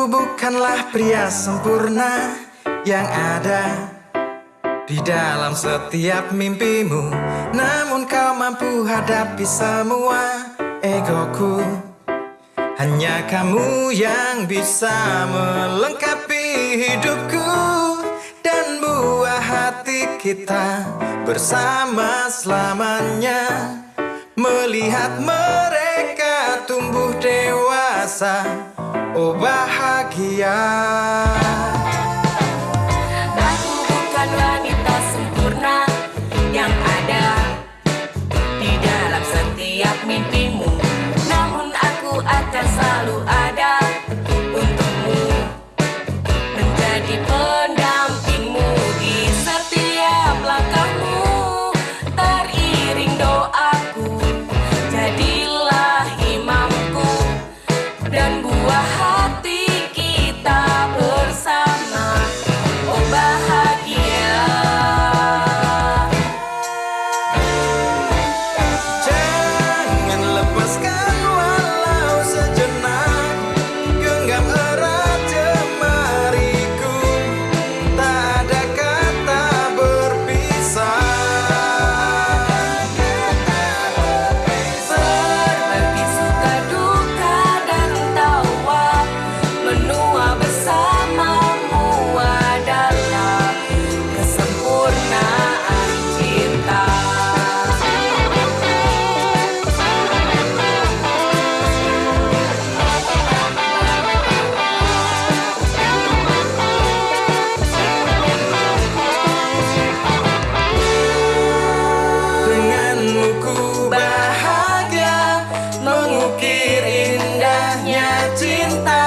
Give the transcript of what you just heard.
Aku bukanlah pria sempurna yang ada di dalam setiap mimpimu. Namun kau mampu hadapi semua egoku. Hanya kamu yang bisa melengkapi hidupku Dan buah hati kita bersama selamanya. Melihat mereka tumbuh dewasa Oh bahagia. いたい